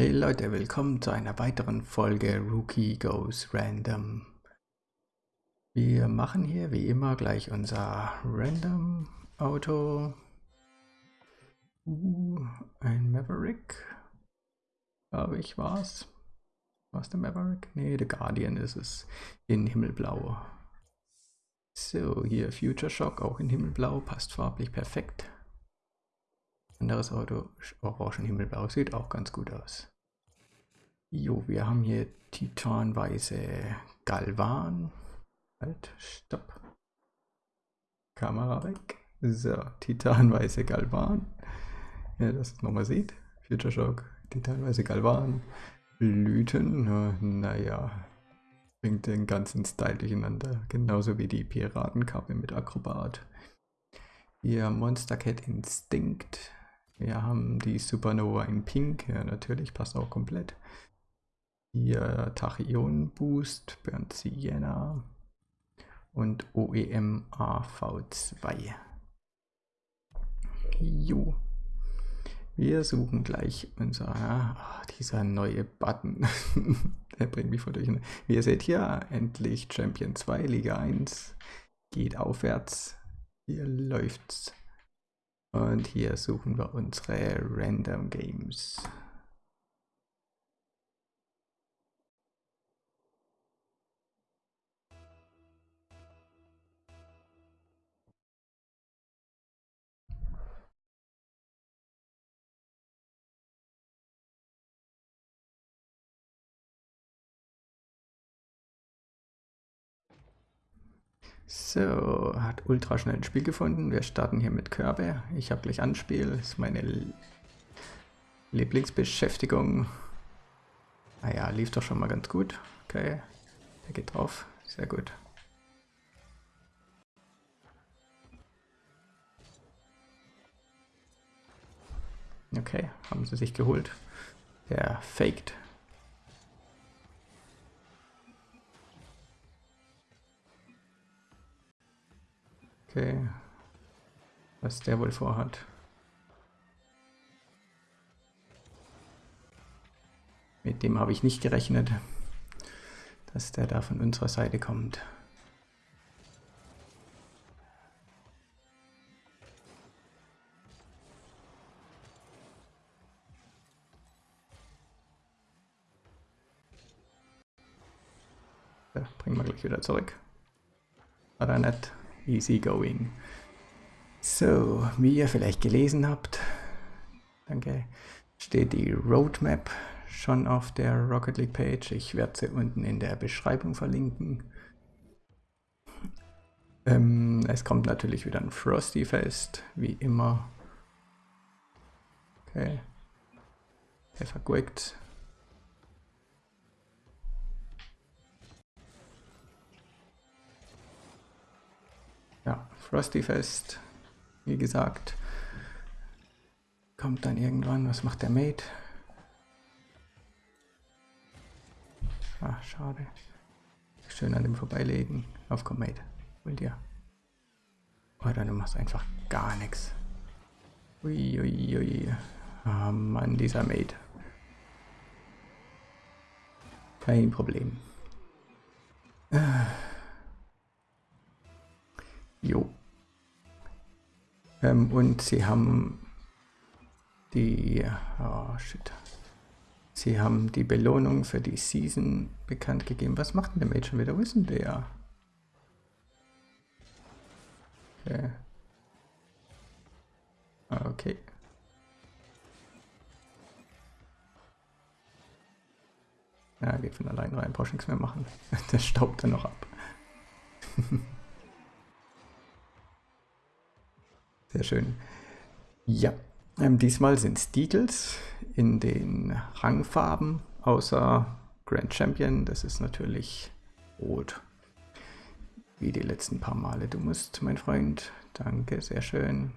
Hey Leute, willkommen zu einer weiteren Folge Rookie Goes Random. Wir machen hier wie immer gleich unser Random Auto. Uh, ein Maverick. Glaube ich, war's. War's der Maverick? Nee, der Guardian ist es. In Himmelblau. So, hier Future Shock, auch in Himmelblau, passt farblich perfekt. Anderes Auto, orangen Himmelblau, sieht auch ganz gut aus. Jo, wir haben hier titanweiße Galvan. Halt, stopp. Kamera weg. So, titanweiße Galvan. Ja, das es nochmal sieht. Future Shock, titanweiße Galvan. Blüten, naja, bringt den ganzen Style durcheinander. Genauso wie die Piratenkappe mit Akrobat. Hier Monster Cat Instinct. Wir haben die Supernova in Pink. Ja, natürlich, passt auch komplett. Hier Tachyon Boost, Burnt Sienna und OEM AV2. Jo. Wir suchen gleich unser, oh, dieser neue Button. Der bringt mich voll durch. Wie ihr seht hier, endlich Champion 2, Liga 1. Geht aufwärts. Hier läuft's. Und hier suchen wir unsere Random Games. So, hat ultra schnell ein Spiel gefunden. Wir starten hier mit Körbe. Ich habe gleich Anspiel. Das ist meine Lieblingsbeschäftigung. Naja, ah lief doch schon mal ganz gut. Okay, der geht drauf. Sehr gut. Okay, haben sie sich geholt. Der faked. Okay. Was der wohl vorhat. Mit dem habe ich nicht gerechnet, dass der da von unserer Seite kommt. Ja, bringen wir gleich wieder zurück. War da nett easy going. So, wie ihr vielleicht gelesen habt, danke, steht die Roadmap schon auf der Rocket League Page. Ich werde sie unten in der Beschreibung verlinken. Ähm, es kommt natürlich wieder ein Frosty Fest, wie immer. Okay. Der verguckt. Ja, Frosty Fest, wie gesagt, kommt dann irgendwann. Was macht der Mate? Ah, schade. Schön an dem vorbeilegen. Auf komm, Mate. Hol dir. Oder du machst einfach gar nichts. Uiuiui. Ui, ui. Ah, Mann, dieser Mate. Kein Problem. Ah. Ähm, und sie haben die, oh shit. Sie haben die Belohnung für die Season bekannt gegeben. Was macht denn der schon wieder? Wo ist denn der? Okay. Ah, okay. Ja, geht von allein rein, brauchst nichts mehr machen. Der staubt dann noch ab. Sehr schön. Ja, ähm, diesmal sind es Deagles in den Rangfarben, außer Grand Champion. Das ist natürlich rot. Wie die letzten paar Male. Du musst, mein Freund. Danke, sehr schön.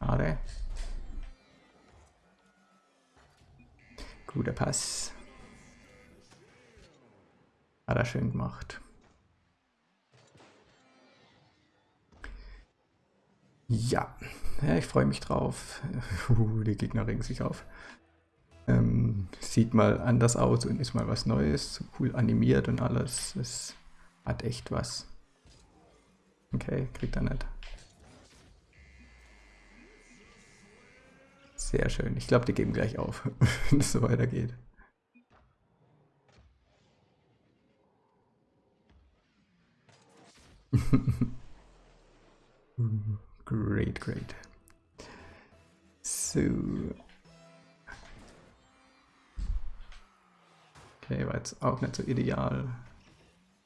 Schade. Guter Pass. Hat er schön gemacht. Ja, ja ich freue mich drauf. Uh, die Gegner regen sich auf. Ähm, sieht mal anders aus und ist mal was Neues, cool animiert und alles. Es hat echt was. Okay, kriegt er nicht. Sehr schön. Ich glaube, die geben gleich auf, wenn es so weitergeht. great, great. So. Okay, war jetzt auch nicht so ideal.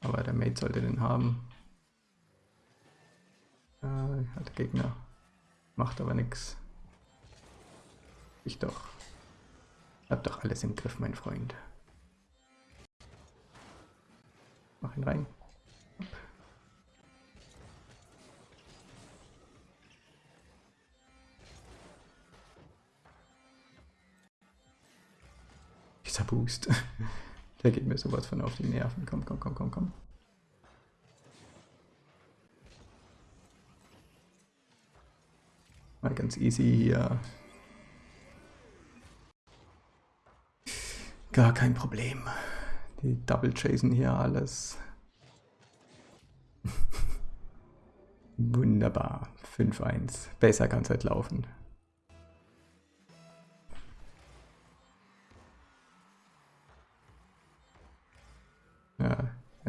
Aber der Mate sollte den haben. Äh, hat der Gegner. Macht aber nichts. Ich doch. Hab doch alles im Griff, mein Freund. Mach ihn rein. Dieser Boost. Der geht mir sowas von auf die Nerven. Komm, komm, komm, komm, komm. Mal ganz easy hier. Gar kein Problem. Die Double chasen hier alles. Wunderbar. 5-1. Besser kann es halt laufen.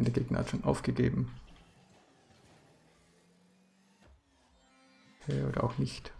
Der Gegner hat schon aufgegeben. Okay, oder auch nicht.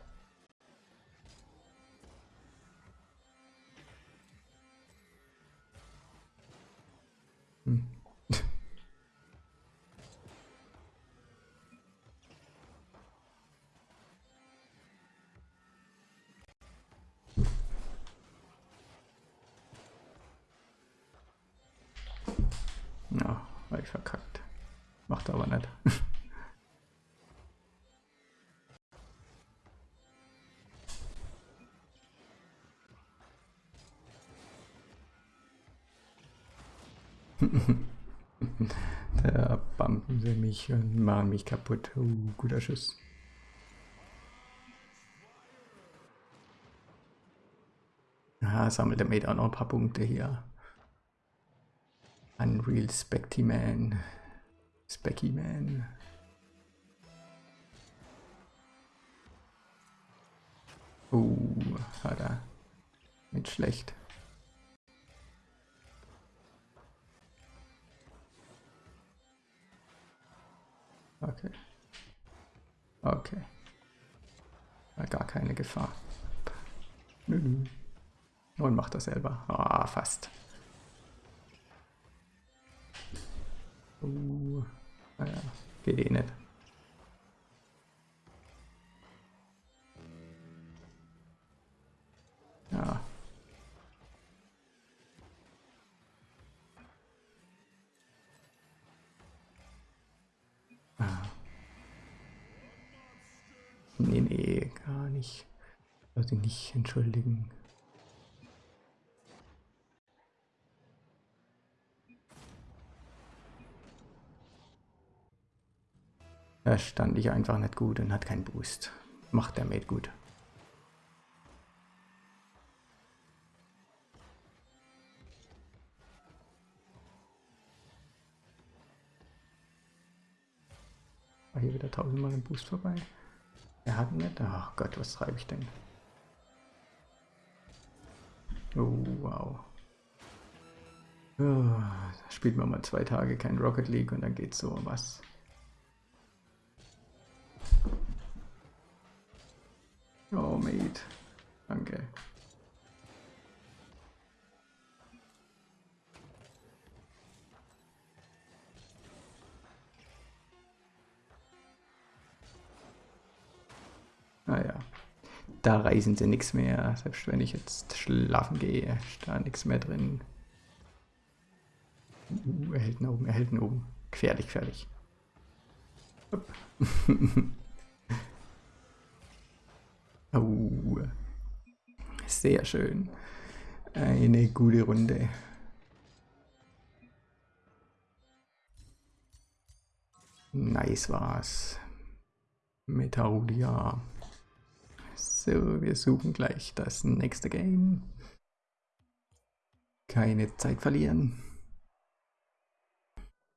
da bumpen sie mich und machen mich kaputt. Uh, guter Schuss. Ah, sammelt der Mate auch noch ein paar Punkte hier. Unreal Specty Man. Specky Man. Uh, hat er. Nicht schlecht. Okay. Okay. War gar keine Gefahr. Nö, nö. Und macht das selber. Ah, fast. Uh, naja, geht eh nicht. Nicht. Sollte nicht entschuldigen. Da stand ich einfach nicht gut und hat keinen Boost. Macht der Mate gut. War hier wieder tausendmal im Boost vorbei. Er hat nicht. Ach Gott, was treibe ich denn? Oh, wow. Oh, spielt man mal zwei Tage kein Rocket League und dann geht so was. Oh, Mate. Danke. Naja, da reisen sie nichts mehr. Selbst wenn ich jetzt schlafen gehe, ist da nichts mehr drin. Uh, er hält ihn oben, er hält ihn oben. Gefährlich, gefährlich. oh, sehr schön. Eine gute Runde. Nice war's. Metarudia. So, wir suchen gleich das nächste Game. Keine Zeit verlieren.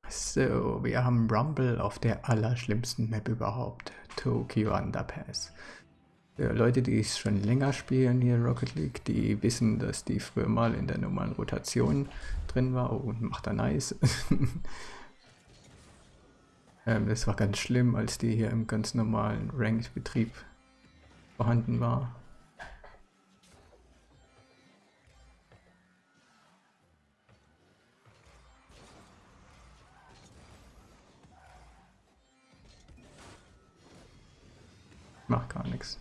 So, wir haben Rumble auf der allerschlimmsten Map überhaupt. Tokyo Underpass. Für Leute, die es schon länger spielen hier Rocket League, die wissen, dass die früher mal in der normalen Rotation drin war. Oh, macht er nice. ähm, das war ganz schlimm, als die hier im ganz normalen Ranked-Betrieb vorhanden war. Macht gar nichts.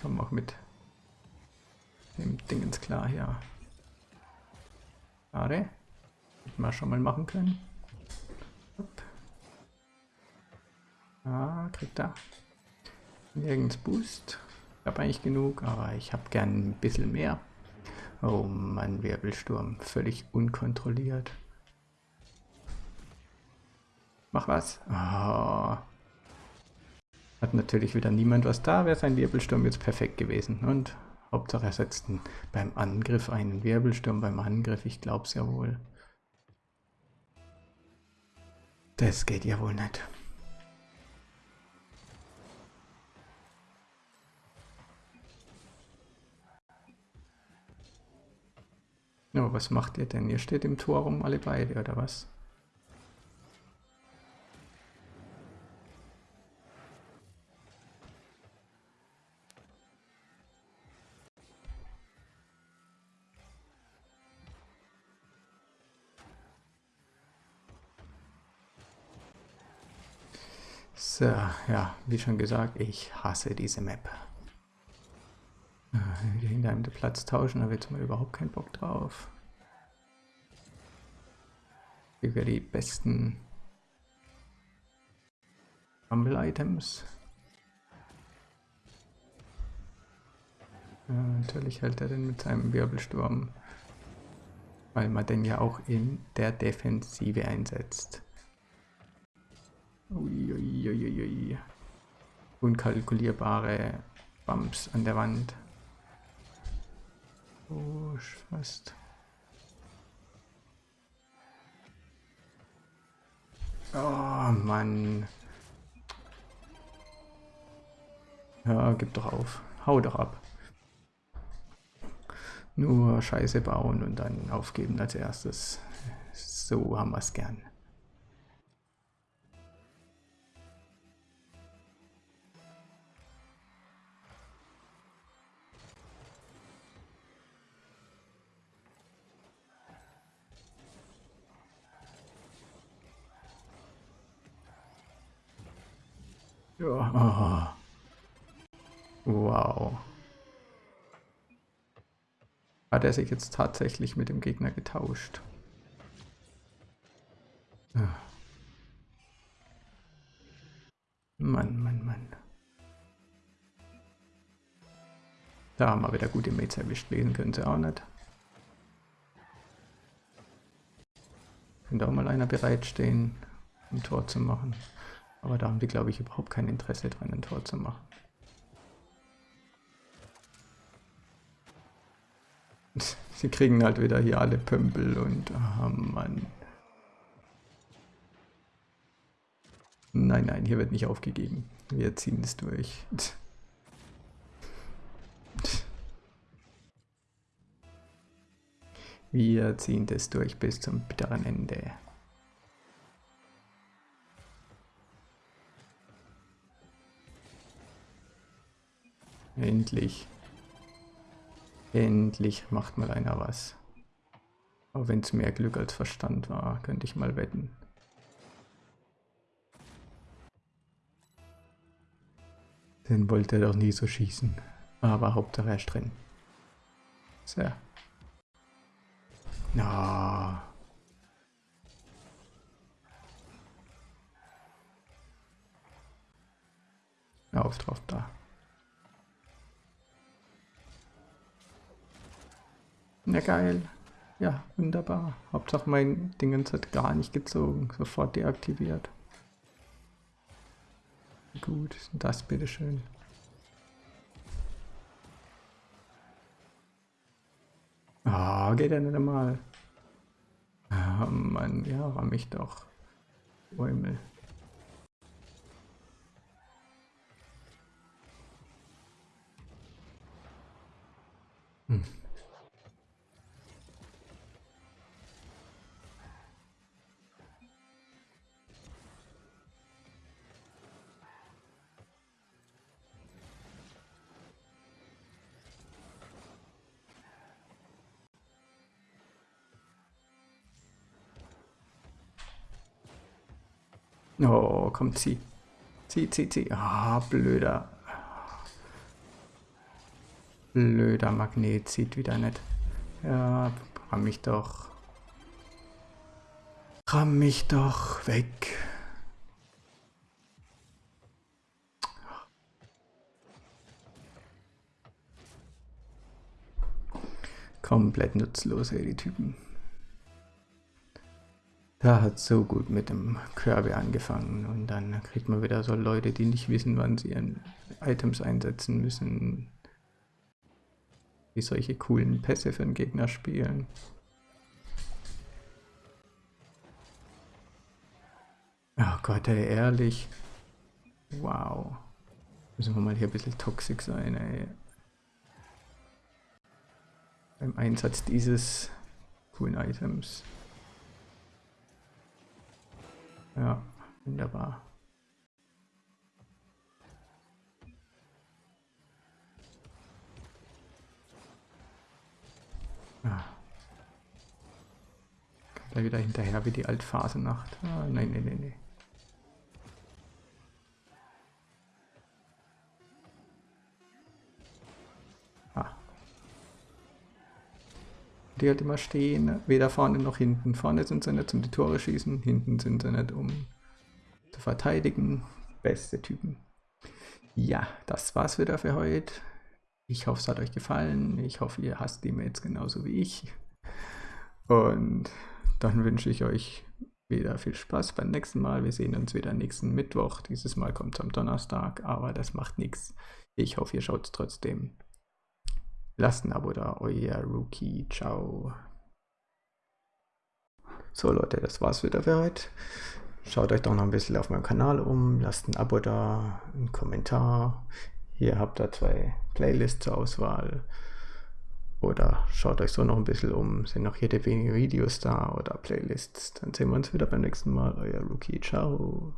Kommen auch mit dem Dingens klar hier. Schade. Hätten wir schon mal machen können. Hopp. Ah, kriegt er. Nirgends Boost. Ich habe eigentlich genug, aber ich habe gern ein bisschen mehr. Oh Mann, Wirbelsturm. Völlig unkontrolliert. Mach was. Oh. Hat natürlich wieder niemand was da, wäre sein Wirbelsturm jetzt perfekt gewesen. Und Hauptsache er setzt beim Angriff einen Wirbelsturm beim Angriff, ich glaub's ja wohl. Das geht ja wohl nicht. No, was macht ihr denn? Ihr steht im Tor rum alle beide, oder was? So, ja, wie schon gesagt, ich hasse diese Map. Hinter einem den Platz tauschen, da wird mal überhaupt keinen Bock drauf. Wäre die besten Rumble-Items. Ja, natürlich hält er den mit seinem Wirbelsturm, weil man den ja auch in der Defensive einsetzt. Uiuiuiui. Unkalkulierbare Bumps an der Wand. Oh, fast. Oh Mann. Ja, gib doch auf. Hau doch ab. Nur Scheiße bauen und dann aufgeben als erstes. So haben wir es gern. Er sich jetzt tatsächlich mit dem Gegner getauscht? Ah. Mann, Mann, Mann. Da haben wir wieder gute Mates erwischt. Lesen können sie auch nicht. Könnte auch mal einer bereitstehen, um Tor zu machen. Aber da haben die, glaube ich, überhaupt kein Interesse dran, ein Tor zu machen. Sie kriegen halt wieder hier alle Pömpel und... Oh Mann. Nein, nein, hier wird nicht aufgegeben. Wir ziehen es durch. Wir ziehen das durch bis zum bitteren Ende. Endlich. Endlich macht mal einer was. Auch wenn es mehr Glück als Verstand war, könnte ich mal wetten. Den wollte er doch nie so schießen. Aber Hauptsache er ist drin. So. Na. Auf drauf da. Ja, geil. Ja, wunderbar. Hauptsache mein Dingens hat gar nicht gezogen. Sofort deaktiviert. Gut, das bitteschön. Ah, geht ja nicht einmal. Ah, Mann, ja, ramm mich doch. Bäumel. Hm. Oh, komm, zieh. Zieh, zieh, zieh. Ah, blöder. Blöder Magnet zieht wieder nicht. Ja, ramm mich doch. Ramm mich doch weg. Komplett nutzlos, ey, die Typen. Da hat so gut mit dem Kirby angefangen und dann kriegt man wieder so Leute, die nicht wissen, wann sie ihren Items einsetzen müssen, die solche coolen Pässe für den Gegner spielen. Oh Gott, ey, ehrlich. Wow. Müssen wir mal hier ein bisschen toxisch sein, ey. Beim Einsatz dieses coolen Items. Ja, wunderbar. Ah. Gleich wieder hinterher wie die Altphasenacht. Ah, nein, nein, nein, nein. Die halt immer stehen, weder vorne noch hinten. Vorne sind sie nicht zum die Tore schießen, hinten sind sie nicht um zu verteidigen. Beste Typen. Ja, das war's wieder für heute. Ich hoffe, es hat euch gefallen. Ich hoffe, ihr hasst die Mails genauso wie ich. Und dann wünsche ich euch wieder viel Spaß beim nächsten Mal. Wir sehen uns wieder nächsten Mittwoch. Dieses Mal kommt es am Donnerstag, aber das macht nichts. Ich hoffe, ihr schaut es trotzdem. Lasst ein Abo da, euer Rookie. Ciao. So Leute, das war's wieder für heute. Schaut euch doch noch ein bisschen auf meinem Kanal um, lasst ein Abo da, einen Kommentar. Hier habt ihr zwei Playlists zur Auswahl. Oder schaut euch so noch ein bisschen um, sind noch jede wenige Videos da oder Playlists. Dann sehen wir uns wieder beim nächsten Mal. Euer Rookie. Ciao.